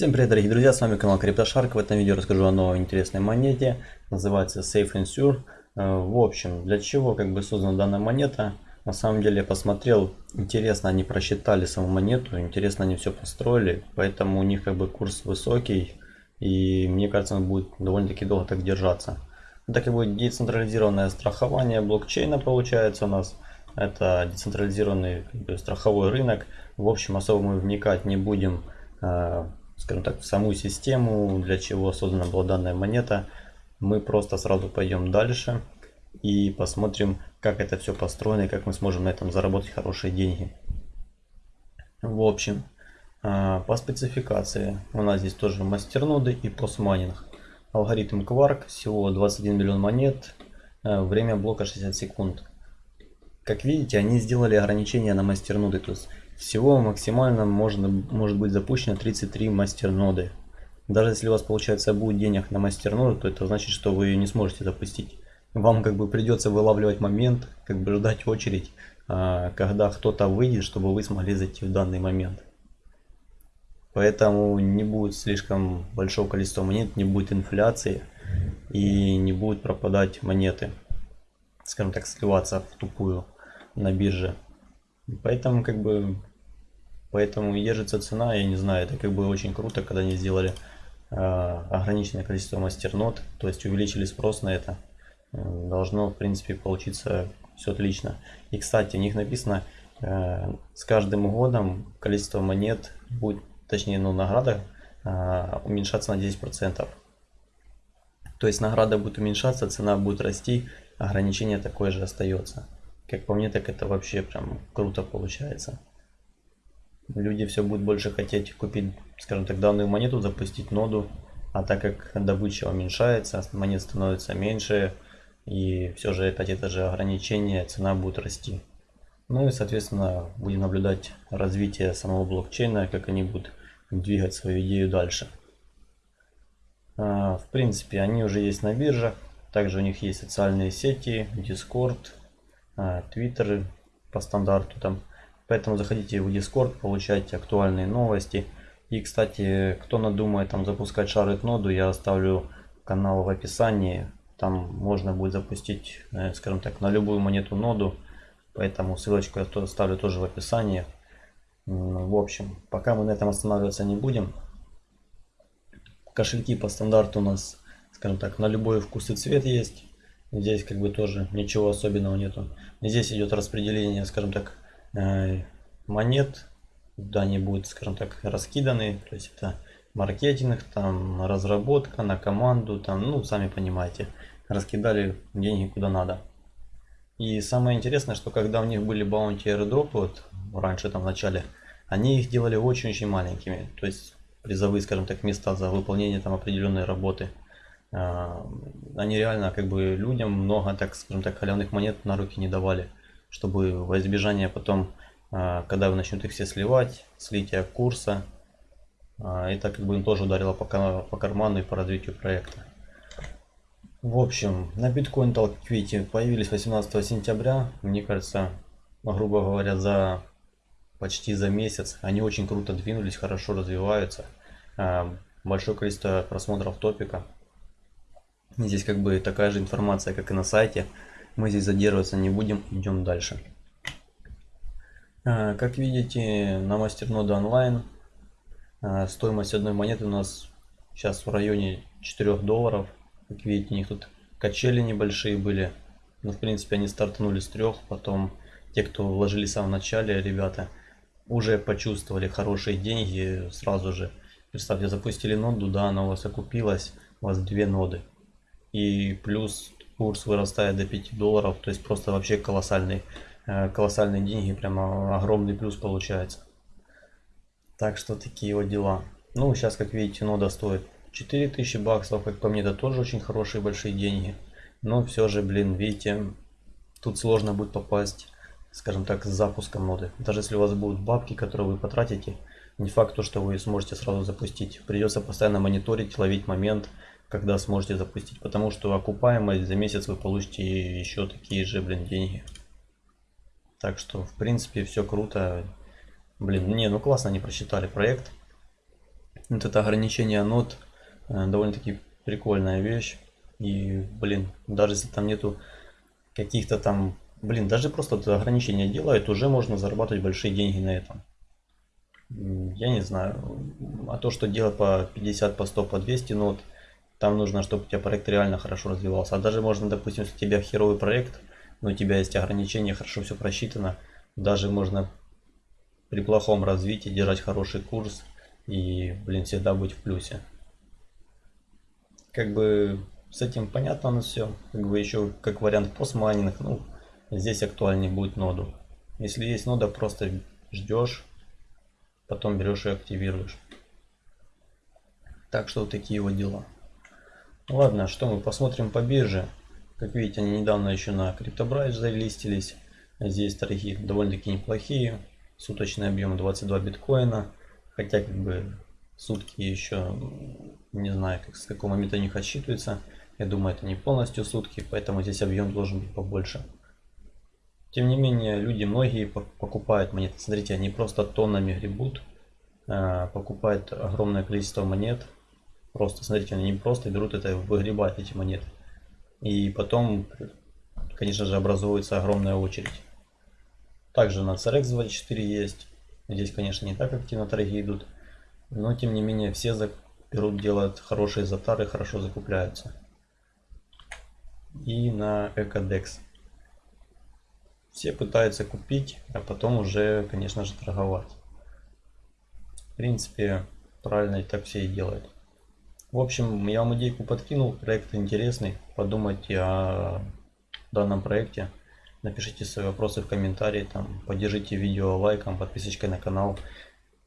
Всем привет, дорогие друзья, с вами канал CryptoShark. В этом видео расскажу о новой интересной монете. Называется Safe and. Э, в общем, для чего как бы создана данная монета? На самом деле я посмотрел, интересно они просчитали саму монету, интересно они все построили, поэтому у них как бы курс высокий и мне кажется он будет довольно-таки долго так держаться. Так и будет децентрализированное страхование блокчейна получается у нас. Это децентрализированный как страховой рынок. В общем, особо мы вникать не будем э, скажем так, в саму систему, для чего создана была данная монета. Мы просто сразу пойдем дальше и посмотрим, как это все построено и как мы сможем на этом заработать хорошие деньги. В общем, а, по спецификации у нас здесь тоже мастерноды и постмайнинг. Алгоритм Quark, всего 21 миллион монет, а, время блока 60 секунд. Как видите, они сделали ограничения на мастерноды, то есть всего максимально можно, может быть запущено 33 мастерноды. Даже если у вас получается будет денег на мастерноду, то это значит, что вы ее не сможете запустить. Вам как бы придется вылавливать момент, как бы ждать очередь, а, когда кто-то выйдет, чтобы вы смогли зайти в данный момент. Поэтому не будет слишком большого количества монет, не будет инфляции и не будет пропадать монеты, скажем так, сливаться в тупую на бирже. Поэтому как бы Поэтому держится цена, я не знаю, это как бы очень круто, когда они сделали э, ограниченное количество мастернод, то есть увеличили спрос на это. Должно, в принципе, получиться все отлично. И, кстати, у них написано, э, с каждым годом количество монет будет, точнее, ну, награда э, уменьшаться на 10%. То есть награда будет уменьшаться, цена будет расти, ограничение такое же остается. Как по мне, так это вообще прям круто получается люди все будут больше хотеть купить, скажем так, данную монету, запустить ноду, а так как добыча уменьшается, монет становится меньше, и все же опять это же ограничение, цена будет расти. Ну и, соответственно, будем наблюдать развитие самого блокчейна, как они будут двигать свою идею дальше. А, в принципе, они уже есть на биржах. Также у них есть социальные сети, Discord, а, Twitter по стандарту там Поэтому заходите в Discord, получайте актуальные новости. И, кстати, кто надумает там запускать шарит ноду, я оставлю канал в описании. Там можно будет запустить, э, скажем так, на любую монету ноду. Поэтому ссылочку я оставлю тоже в описании. В общем, пока мы на этом останавливаться не будем. Кошельки по стандарту у нас, скажем так, на любой вкус и цвет есть. Здесь как бы тоже ничего особенного нету. Здесь идет распределение, скажем так, монет, да, они будут, скажем так, раскиданы, то есть это маркетинг, там разработка на команду, там, ну, сами понимаете, раскидали деньги куда надо. И самое интересное, что когда у них были баунти airdrop, вот раньше там в начале, они их делали очень-очень маленькими, то есть призовые, скажем так, места за выполнение там определенной работы. Э, они реально как бы людям много, так скажем так, халявных монет на руки не давали чтобы во избежание потом, а, когда вы начнете их все сливать, слития курса, это как бы им тоже ударило по, карману и по развитию проекта. В общем, на биткоин Talk появились 18 сентября. Мне кажется, грубо говоря, за почти за месяц. Они очень круто двинулись, хорошо развиваются. А, большое количество просмотров топика. Здесь как бы такая же информация, как и на сайте. Мы здесь задерживаться не будем, идем дальше. А, как видите, на мастерноде онлайн а, стоимость одной монеты у нас сейчас в районе 4 долларов. Как видите, у них тут качели небольшие были. Но в принципе они стартанули с трех. Потом те, кто вложили в самом начале, ребята, уже почувствовали хорошие деньги сразу же. Представьте, запустили ноду, да, она у вас окупилась, у вас две ноды. И плюс курс вырастает до 5 долларов, то есть просто вообще колоссальный, э, колоссальные деньги, прямо огромный плюс получается. Так что такие вот дела. Ну, сейчас, как видите, нода стоит 4000 баксов, как по мне, это тоже очень хорошие большие деньги. Но все же, блин, видите, тут сложно будет попасть, скажем так, с запуском ноды. Даже если у вас будут бабки, которые вы потратите, не факт, то, что вы сможете сразу запустить. Придется постоянно мониторить, ловить момент, когда сможете запустить. Потому что окупаемость за месяц вы получите еще такие же, блин, деньги. Так что, в принципе, все круто. Блин, не, ну классно они просчитали проект. Вот это ограничение нот э, довольно-таки прикольная вещь. И, блин, даже если там нету каких-то там, блин, даже просто это ограничение делает, уже можно зарабатывать большие деньги на этом. Я не знаю, а то, что делать по 50, по 100, по 200 нот, там нужно, чтобы у тебя проект реально хорошо развивался. А даже можно, допустим, если у тебя херовый проект, но у тебя есть ограничения, хорошо все просчитано, даже можно при плохом развитии держать хороший курс и, блин, всегда быть в плюсе. Как бы с этим понятно на все. Как бы еще как вариант постмайнинг, ну, здесь актуальнее будет ноду. Если есть нода, просто ждешь, потом берешь и активируешь. Так что вот такие вот дела. Ладно, что мы посмотрим по бирже. Как видите, они недавно еще на CryptoBridge залистились. Здесь торги довольно-таки неплохие. Суточный объем 22 биткоина. Хотя как бы сутки еще не знаю как, с какого момента у них отсчитывается. Я думаю это не полностью сутки, поэтому здесь объем должен быть побольше. Тем не менее, люди многие покупают монеты. Смотрите, они просто тоннами гребут. А, покупают огромное количество монет. Просто, смотрите, они просто берут это, выгребают эти монеты. И потом, конечно же, образуется огромная очередь. Также на CRX24 есть. Здесь, конечно, не так активно торги идут. Но, тем не менее, все берут, делают хорошие затары, хорошо закупляются. И на Ecodex. Все пытаются купить, а потом уже, конечно же, торговать. В принципе, правильно и так все и делают. В общем, я вам идейку подкинул, проект интересный. Подумайте о данном проекте. Напишите свои вопросы в комментарии, там, поддержите видео лайком, подписочкой на канал.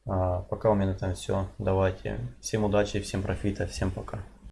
А, пока у меня на этом все. Давайте. Всем удачи, всем профита, всем пока.